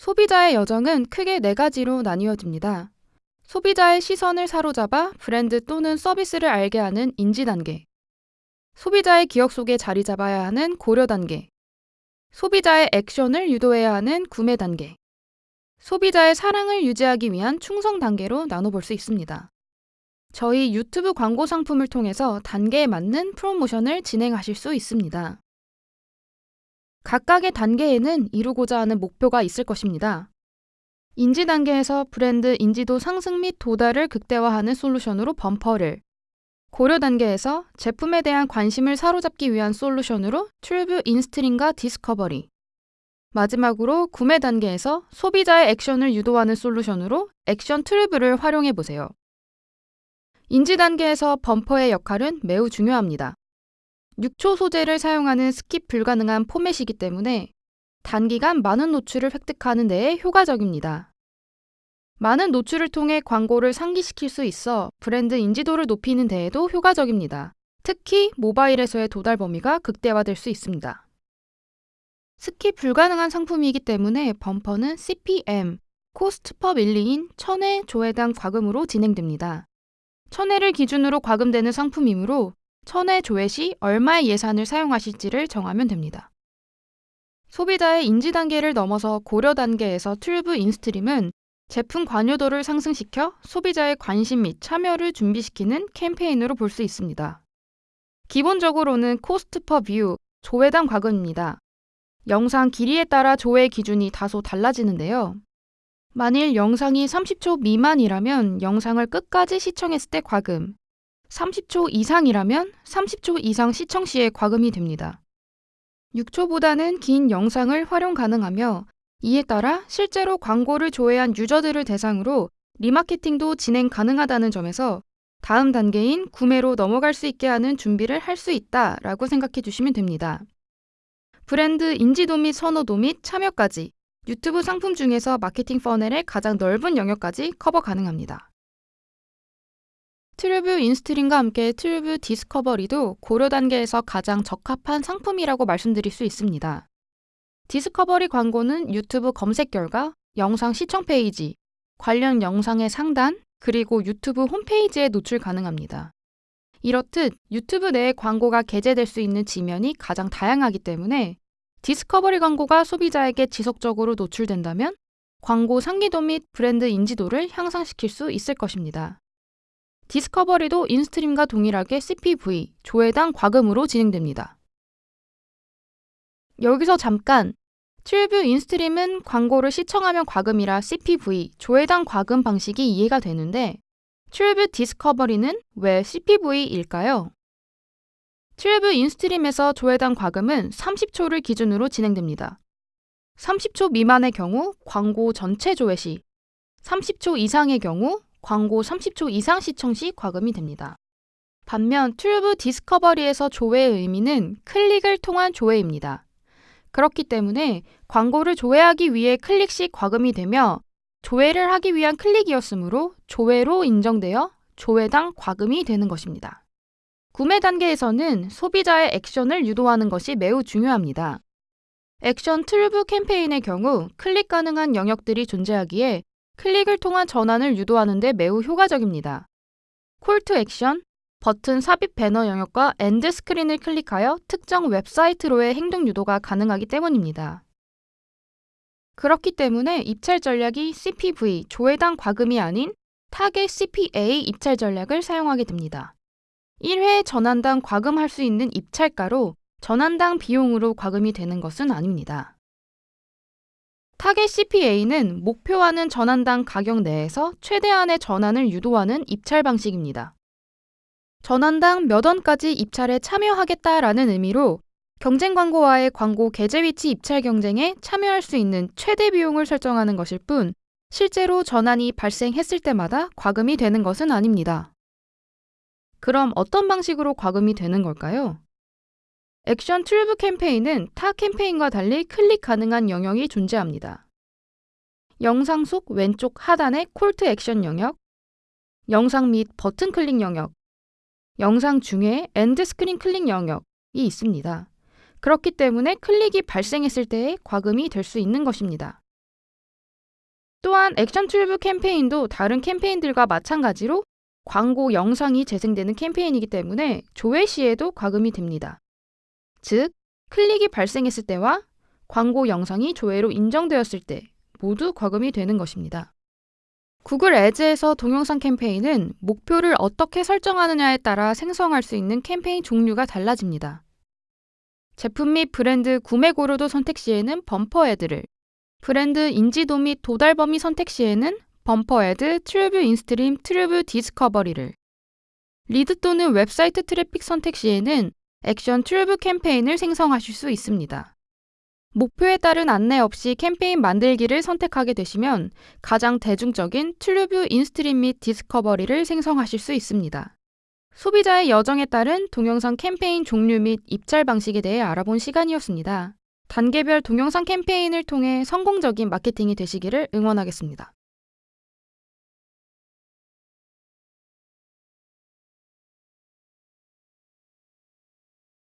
소비자의 여정은 크게 네 가지로 나뉘어집니다. 소비자의 시선을 사로잡아 브랜드 또는 서비스를 알게 하는 인지 단계. 소비자의 기억 속에 자리 잡아야 하는 고려 단계. 소비자의 액션을 유도해야 하는 구매 단계. 소비자의 사랑을 유지하기 위한 충성 단계로 나눠볼 수 있습니다. 저희 유튜브 광고 상품을 통해서 단계에 맞는 프로모션을 진행하실 수 있습니다. 각각의 단계에는 이루고자 하는 목표가 있을 것입니다. 인지 단계에서 브랜드 인지도 상승 및 도달을 극대화하는 솔루션으로 범퍼를, 고려 단계에서 제품에 대한 관심을 사로잡기 위한 솔루션으로 TrueView in-stream과 discovery, 마지막으로 구매 단계에서 소비자의 액션을 유도하는 솔루션으로 액션 TrueView를 활용해 보세요. 인지 단계에서 범퍼의 역할은 매우 중요합니다. 6초 소재를 사용하는 스킵 불가능한 포맷이기 때문에 단기간 많은 노출을 획득하는 데에 효과적입니다. 많은 노출을 통해 광고를 상기시킬 수 있어 브랜드 인지도를 높이는 데에도 효과적입니다. 특히 모바일에서의 도달 범위가 극대화될 수 있습니다. 스킵 불가능한 상품이기 때문에 범퍼는 CPM, cost per mille인 1000회 조회당 과금으로 진행됩니다. 1000회를 기준으로 과금되는 상품이므로 1000회 조회 시 얼마의 예산을 사용하실지를 정하면 됩니다. 소비자의 인지 단계를 넘어서 고려 단계에서 TrueView in-stream은 제품 관여도를 상승시켜 소비자의 관심 및 참여를 준비시키는 캠페인으로 볼 수 있습니다. 기본적으로는 cost per view, 조회당 과금입니다. 영상 길이에 따라 조회 기준이 다소 달라지는데요. 만일 영상이 30초 미만이라면 영상을 끝까지 시청했을 때 과금, 30초 이상이라면 30초 이상 시청 시에 과금이 됩니다. 6초보다는 긴 영상을 활용 가능하며 이에 따라 실제로 광고를 조회한 유저들을 대상으로 리마케팅도 진행 가능하다는 점에서 다음 단계인 구매로 넘어갈 수 있게 하는 준비를 할 수 있다라고 생각해 주시면 됩니다. 브랜드 인지도 및 선호도 및 참여까지 유튜브 상품 중에서 마케팅 funnel의 가장 넓은 영역까지 커버 가능합니다. TrueView in-stream과 함께 TrueView discovery도 고려 단계에서 가장 적합한 상품이라고 말씀드릴 수 있습니다. discovery 광고는 유튜브 검색 결과, 영상 시청 페이지, 관련 영상의 상단, 그리고 유튜브 홈페이지에 노출 가능합니다. 이렇듯 유튜브 내에 광고가 게재될 수 있는 지면이 가장 다양하기 때문에 discovery 광고가 소비자에게 지속적으로 노출된다면 광고 상기도 및 브랜드 인지도를 향상시킬 수 있을 것입니다. Discovery도 in-stream과 동일하게 CPV, 조회당 과금으로 진행됩니다. 여기서 잠깐 TrueView in-stream은 광고를 시청하면 과금이라 CPV, 조회당 과금 방식이 이해가 되는데 TrueView discovery는 왜 CPV일까요? TrueView in-stream에서 조회당 과금은 30초를 기준으로 진행됩니다. 30초 미만의 경우 광고 전체 조회 시, 30초 이상의 경우 광고 30초 이상 시청 시 과금이 됩니다. 반면 TrueView discovery에서 조회의 의미는 클릭을 통한 조회입니다. 그렇기 때문에 광고를 조회하기 위해 클릭 시 과금이 되며 조회를 하기 위한 클릭이었으므로 조회로 인정되어 조회당 과금이 되는 것입니다. 구매 단계에서는 소비자의 액션을 유도하는 것이 매우 중요합니다. 액션 TrueView 캠페인의 경우 클릭 가능한 영역들이 존재하기에 클릭을 통한 전환을 유도하는 데 매우 효과적입니다. call to action, 버튼 삽입 배너 영역과 end screen을 클릭하여 특정 웹사이트로의 행동 유도가 가능하기 때문입니다. 그렇기 때문에 입찰 전략이 CPV, 조회당 과금이 아닌 타겟 CPA 입찰 전략을 사용하게 됩니다. 1회 전환당 과금할 수 있는 입찰가로 전환당 비용으로 과금이 되는 것은 아닙니다. 타겟 CPA는 목표하는 전환당 가격 내에서 최대한의 전환을 유도하는 입찰 방식입니다. 전환당 몇 원까지 입찰에 참여하겠다라는 의미로 경쟁 광고와의 광고 게재 위치 입찰 경쟁에 참여할 수 있는 최대 비용을 설정하는 것일 뿐 실제로 전환이 발생했을 때마다 과금이 되는 것은 아닙니다. 그럼 어떤 방식으로 과금이 되는 걸까요? 액션 튜브 캠페인은 타 캠페인과 달리 클릭 가능한 영역이 존재합니다. 영상 속 왼쪽 하단의 콜트 액션 영역, 영상 및 버튼 클릭 영역, 영상 중에 end screen 클릭 영역이 있습니다. 그렇기 때문에 클릭이 발생했을 때의 과금이 될 수 있는 것입니다. 또한 액션 TrueView 캠페인도 다른 캠페인들과 마찬가지로 광고 영상이 재생되는 캠페인이기 때문에 조회 시에도 과금이 됩니다. 즉, 클릭이 발생했을 때와 광고 영상이 조회로 인정되었을 때 모두 과금이 되는 것입니다. Google Ads에서 동영상 캠페인은 목표를 어떻게 설정하느냐에 따라 생성할 수 있는 캠페인 종류가 달라집니다. 제품 및 브랜드 구매 고려도 선택 시에는 bumper ad를, 브랜드 인지도 및 도달 범위 선택 시에는 bumper ad, TrueView in-stream, TrueView discovery를, lead 또는 웹사이트 트래픽 선택 시에는 액션 TrueView 캠페인을 생성하실 수 있습니다. 목표에 따른 안내 없이 캠페인 만들기를 선택하게 되시면 가장 대중적인 TrueView in-stream 및 discovery를 생성하실 수 있습니다. 소비자의 여정에 따른 동영상 캠페인 종류 및 입찰 방식에 대해 알아본 시간이었습니다. 단계별 동영상 캠페인을 통해 성공적인 마케팅이 되시기를 응원하겠습니다.